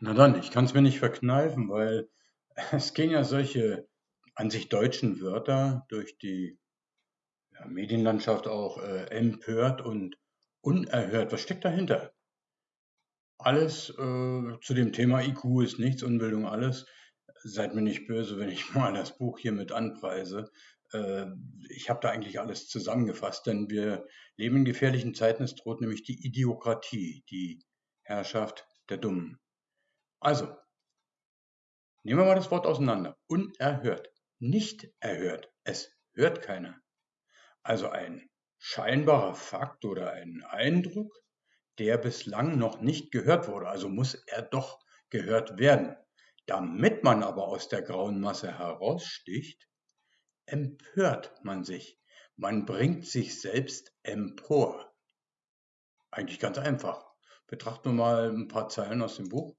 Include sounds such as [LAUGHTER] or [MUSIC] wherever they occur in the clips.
Na dann, ich kann es mir nicht verkneifen, weil [LAUGHS] es gehen ja solche an sich deutschen Wörter durch die ja, Medienlandschaft auch äh, empört und unerhört. Was steckt dahinter? Alles äh, zu dem Thema IQ ist nichts, Unbildung alles. Seid mir nicht böse, wenn ich [LAUGHS] mal das Buch hier mit anpreise. Äh, ich habe da eigentlich alles zusammengefasst, denn wir leben in gefährlichen Zeiten. Es droht nämlich die Idiokratie, die Herrschaft der Dummen. Also, nehmen wir mal das Wort auseinander. Unerhört, nicht erhört. Es hört keiner. Also ein scheinbarer Fakt oder ein Eindruck, der bislang noch nicht gehört wurde. Also muss er doch gehört werden. Damit man aber aus der grauen Masse heraussticht, empört man sich. Man bringt sich selbst empor. Eigentlich ganz einfach. Betrachten wir mal ein paar Zeilen aus dem Buch.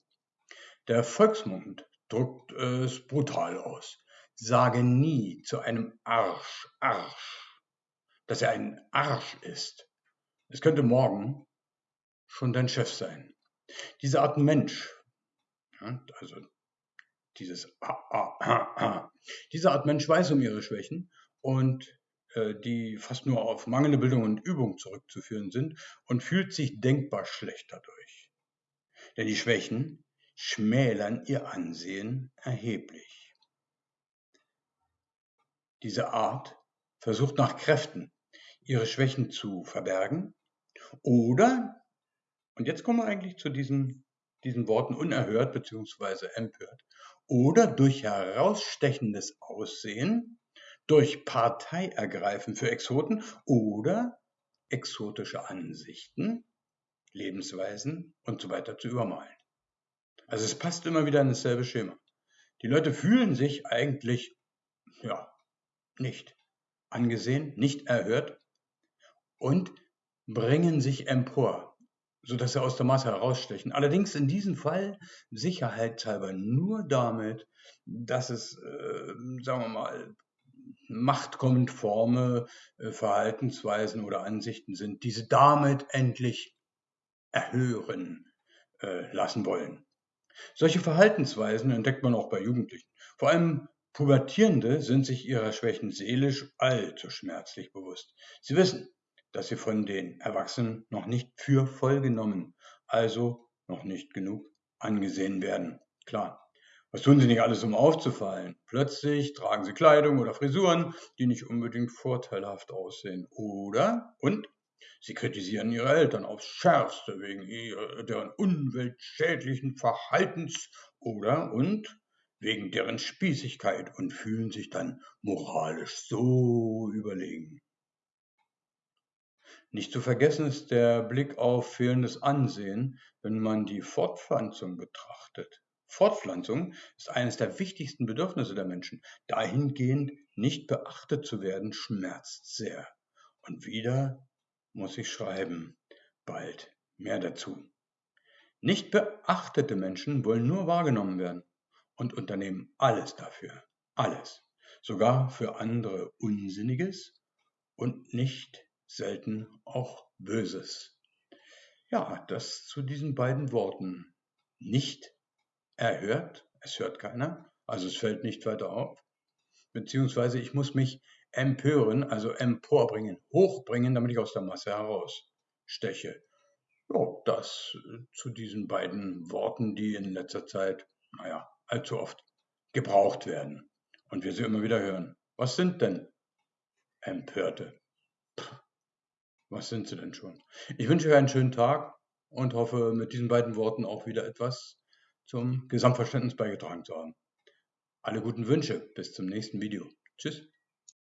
Der Volksmund drückt es brutal aus. Sage nie zu einem Arsch, Arsch, dass er ein Arsch ist. Es könnte morgen schon dein Chef sein. Diese Art Mensch, also dieses ah, ah, ah, ah, diese Art Mensch weiß um ihre Schwächen und äh, die fast nur auf mangelnde Bildung und Übung zurückzuführen sind und fühlt sich denkbar schlecht dadurch. Denn die Schwächen schmälern ihr Ansehen erheblich. Diese Art versucht nach Kräften, ihre Schwächen zu verbergen oder, und jetzt kommen wir eigentlich zu diesen, diesen Worten unerhört bzw. empört, oder durch herausstechendes Aussehen, durch Parteiergreifen für Exoten oder exotische Ansichten, Lebensweisen und so weiter zu übermalen. Also es passt immer wieder in dasselbe Schema. Die Leute fühlen sich eigentlich, ja, nicht angesehen, nicht erhört und bringen sich empor, sodass sie aus der Masse herausstechen. Allerdings in diesem Fall sicherheitshalber nur damit, dass es, äh, sagen wir mal, machtkonforme äh, Verhaltensweisen oder Ansichten sind, die sie damit endlich erhören äh, lassen wollen. Solche Verhaltensweisen entdeckt man auch bei Jugendlichen. Vor allem Pubertierende sind sich ihrer Schwächen seelisch allzu schmerzlich bewusst. Sie wissen, dass sie von den Erwachsenen noch nicht für voll genommen, also noch nicht genug angesehen werden. Klar. Was tun sie nicht alles, um aufzufallen? Plötzlich tragen sie Kleidung oder Frisuren, die nicht unbedingt vorteilhaft aussehen. Oder, und Sie kritisieren ihre Eltern aufs Schärfste wegen deren umweltschädlichen Verhaltens oder und wegen deren Spießigkeit und fühlen sich dann moralisch so überlegen. Nicht zu vergessen ist der Blick auf fehlendes Ansehen, wenn man die Fortpflanzung betrachtet. Fortpflanzung ist eines der wichtigsten Bedürfnisse der Menschen. Dahingehend nicht beachtet zu werden, schmerzt sehr. Und wieder muss ich schreiben. Bald mehr dazu. Nicht beachtete Menschen wollen nur wahrgenommen werden und unternehmen alles dafür. Alles. Sogar für andere Unsinniges und nicht selten auch Böses. Ja, das zu diesen beiden Worten. Nicht erhört, es hört keiner, also es fällt nicht weiter auf. Beziehungsweise ich muss mich empören, also emporbringen, hochbringen, damit ich aus der Masse heraussteche. Ja, das äh, zu diesen beiden Worten, die in letzter Zeit, naja, allzu oft gebraucht werden und wir sie immer wieder hören. Was sind denn Empörte? Was sind sie denn schon? Ich wünsche euch einen schönen Tag und hoffe, mit diesen beiden Worten auch wieder etwas zum Gesamtverständnis beigetragen zu haben. Alle guten Wünsche, bis zum nächsten Video. Tschüss.